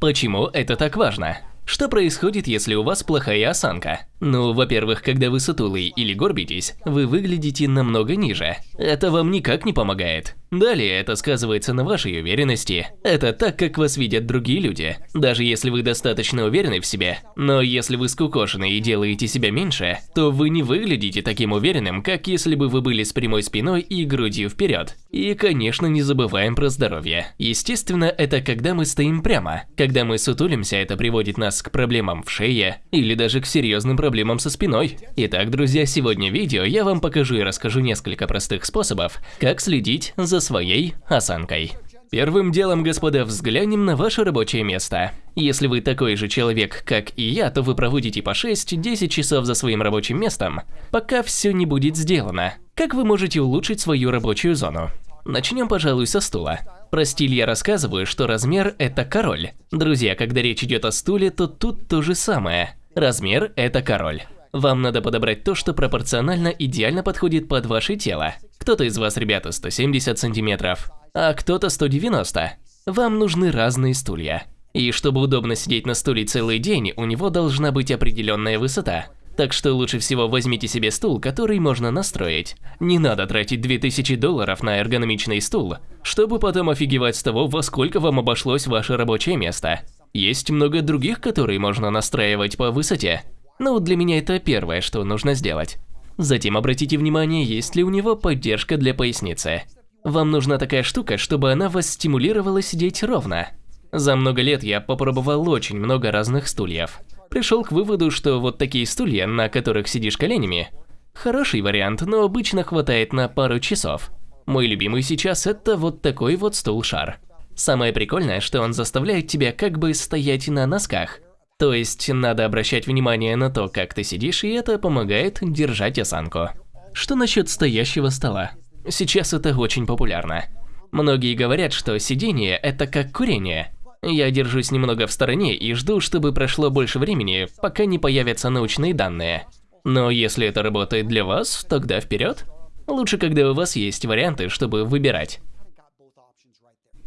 Почему это так важно? Что происходит, если у вас плохая осанка? Ну, во-первых, когда вы сутулый или горбитесь, вы выглядите намного ниже. Это вам никак не помогает. Далее это сказывается на вашей уверенности. Это так, как вас видят другие люди. Даже если вы достаточно уверены в себе. Но если вы скукошены и делаете себя меньше, то вы не выглядите таким уверенным, как если бы вы были с прямой спиной и грудью вперед. И, конечно, не забываем про здоровье. Естественно, это когда мы стоим прямо. Когда мы сутулимся, это приводит нас к проблемам в шее или даже к серьезным проблемам со спиной. Итак, друзья, сегодня в видео я вам покажу и расскажу несколько простых способов, как следить за своей осанкой. Первым делом, господа, взглянем на ваше рабочее место. Если вы такой же человек, как и я, то вы проводите по 6-10 часов за своим рабочим местом, пока все не будет сделано. Как вы можете улучшить свою рабочую зону? Начнем, пожалуй, со стула. Про стиль я рассказываю, что размер – это король. Друзья, когда речь идет о стуле, то тут то же самое. Размер – это король. Вам надо подобрать то, что пропорционально идеально подходит под ваше тело. Кто-то из вас, ребята, 170 сантиметров, а кто-то 190. Вам нужны разные стулья. И чтобы удобно сидеть на стуле целый день, у него должна быть определенная высота. Так что лучше всего возьмите себе стул, который можно настроить. Не надо тратить 2000 долларов на эргономичный стул, чтобы потом офигевать с того, во сколько вам обошлось ваше рабочее место. Есть много других, которые можно настраивать по высоте. Ну, для меня это первое, что нужно сделать. Затем обратите внимание, есть ли у него поддержка для поясницы. Вам нужна такая штука, чтобы она вас стимулировала сидеть ровно. За много лет я попробовал очень много разных стульев пришел к выводу, что вот такие стулья, на которых сидишь коленями, хороший вариант, но обычно хватает на пару часов. Мой любимый сейчас это вот такой вот стул-шар. Самое прикольное, что он заставляет тебя как бы стоять на носках. То есть надо обращать внимание на то, как ты сидишь, и это помогает держать осанку. Что насчет стоящего стола? Сейчас это очень популярно. Многие говорят, что сидение – это как курение. Я держусь немного в стороне и жду, чтобы прошло больше времени, пока не появятся научные данные. Но если это работает для вас, тогда вперед. Лучше, когда у вас есть варианты, чтобы выбирать.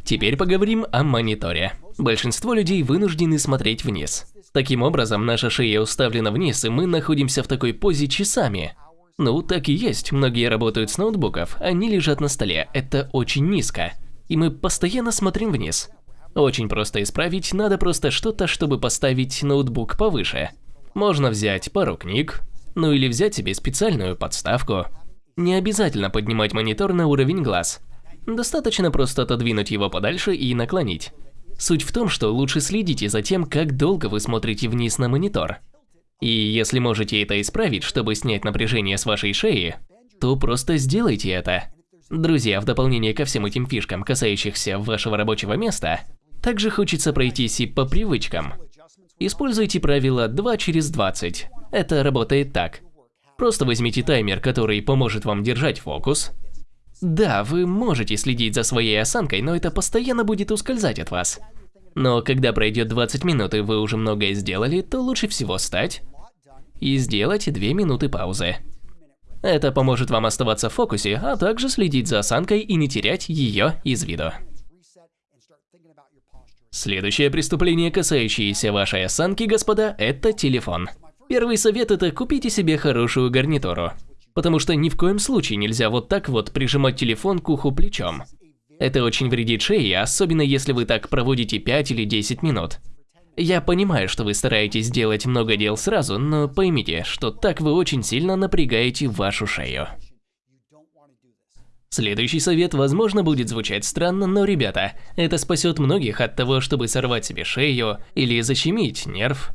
Теперь поговорим о мониторе. Большинство людей вынуждены смотреть вниз. Таким образом, наша шея уставлена вниз, и мы находимся в такой позе часами. Ну, так и есть, многие работают с ноутбуков, они лежат на столе, это очень низко. И мы постоянно смотрим вниз. Очень просто исправить, надо просто что-то, чтобы поставить ноутбук повыше. Можно взять пару книг, ну или взять себе специальную подставку. Не обязательно поднимать монитор на уровень глаз. Достаточно просто отодвинуть его подальше и наклонить. Суть в том, что лучше следите за тем, как долго вы смотрите вниз на монитор. И если можете это исправить, чтобы снять напряжение с вашей шеи, то просто сделайте это. Друзья, в дополнение ко всем этим фишкам, касающихся вашего рабочего места, также хочется пройтись и по привычкам. Используйте правило 2 через 20. Это работает так. Просто возьмите таймер, который поможет вам держать фокус. Да, вы можете следить за своей осанкой, но это постоянно будет ускользать от вас. Но когда пройдет 20 минут и вы уже многое сделали, то лучше всего встать и сделать 2 минуты паузы. Это поможет вам оставаться в фокусе, а также следить за осанкой и не терять ее из виду. Следующее преступление, касающееся вашей осанки, господа, это телефон. Первый совет – это купите себе хорошую гарнитуру. Потому что ни в коем случае нельзя вот так вот прижимать телефон к уху плечом. Это очень вредит шее, особенно если вы так проводите 5 или 10 минут. Я понимаю, что вы стараетесь сделать много дел сразу, но поймите, что так вы очень сильно напрягаете вашу шею. Следующий совет, возможно, будет звучать странно, но, ребята, это спасет многих от того, чтобы сорвать себе шею или защемить нерв.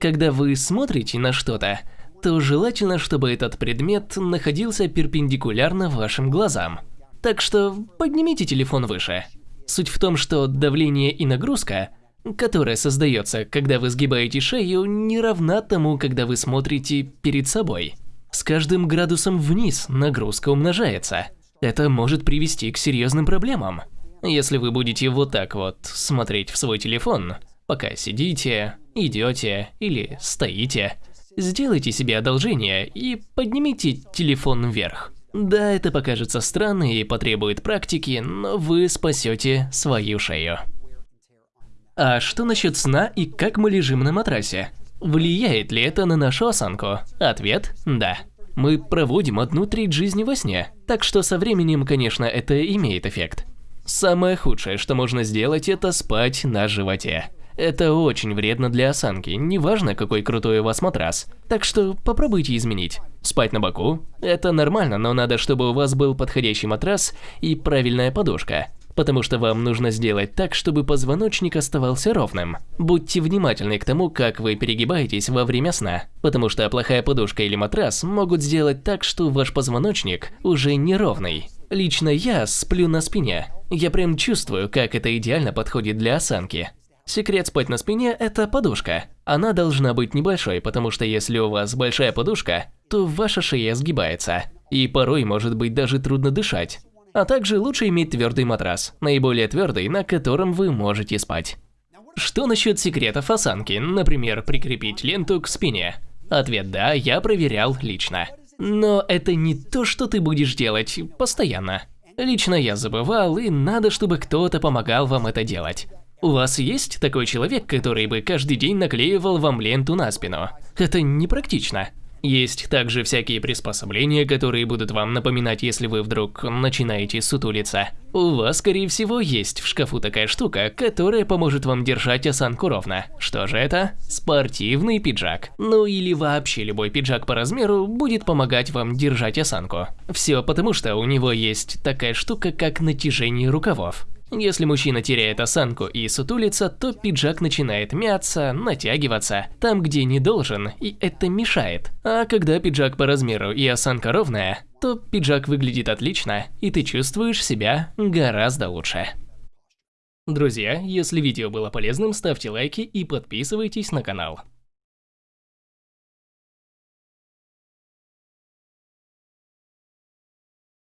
Когда вы смотрите на что-то, то желательно, чтобы этот предмет находился перпендикулярно вашим глазам. Так что поднимите телефон выше. Суть в том, что давление и нагрузка, которая создается, когда вы сгибаете шею, не равна тому, когда вы смотрите перед собой. С каждым градусом вниз нагрузка умножается. Это может привести к серьезным проблемам. Если вы будете вот так вот смотреть в свой телефон, пока сидите, идете или стоите, сделайте себе одолжение и поднимите телефон вверх. Да, это покажется странно и потребует практики, но вы спасете свою шею. А что насчет сна и как мы лежим на матрасе? Влияет ли это на нашу осанку? Ответ – да. Мы проводим одну треть жизни во сне, так что со временем, конечно, это имеет эффект. Самое худшее, что можно сделать, это спать на животе. Это очень вредно для осанки, неважно какой крутой у вас матрас. Так что попробуйте изменить. Спать на боку – это нормально, но надо, чтобы у вас был подходящий матрас и правильная подушка. Потому что вам нужно сделать так, чтобы позвоночник оставался ровным. Будьте внимательны к тому, как вы перегибаетесь во время сна. Потому что плохая подушка или матрас могут сделать так, что ваш позвоночник уже неровный. Лично я сплю на спине. Я прям чувствую, как это идеально подходит для осанки. Секрет спать на спине – это подушка. Она должна быть небольшой, потому что если у вас большая подушка, то ваша шея сгибается. И порой может быть даже трудно дышать. А также лучше иметь твердый матрас, наиболее твердый, на котором вы можете спать. Что насчет секретов осанки, например, прикрепить ленту к спине? Ответ «да», я проверял лично. Но это не то, что ты будешь делать постоянно. Лично я забывал, и надо, чтобы кто-то помогал вам это делать. У вас есть такой человек, который бы каждый день наклеивал вам ленту на спину? Это непрактично. Есть также всякие приспособления, которые будут вам напоминать, если вы вдруг начинаете сутулиться. У вас, скорее всего, есть в шкафу такая штука, которая поможет вам держать осанку ровно. Что же это? Спортивный пиджак. Ну или вообще любой пиджак по размеру будет помогать вам держать осанку. Все потому, что у него есть такая штука, как натяжение рукавов. Если мужчина теряет осанку и сутулится, то пиджак начинает мяться, натягиваться там, где не должен, и это мешает. А когда пиджак по размеру и осанка ровная, то пиджак выглядит отлично, и ты чувствуешь себя гораздо лучше. Друзья, если видео было полезным, ставьте лайки и подписывайтесь на канал.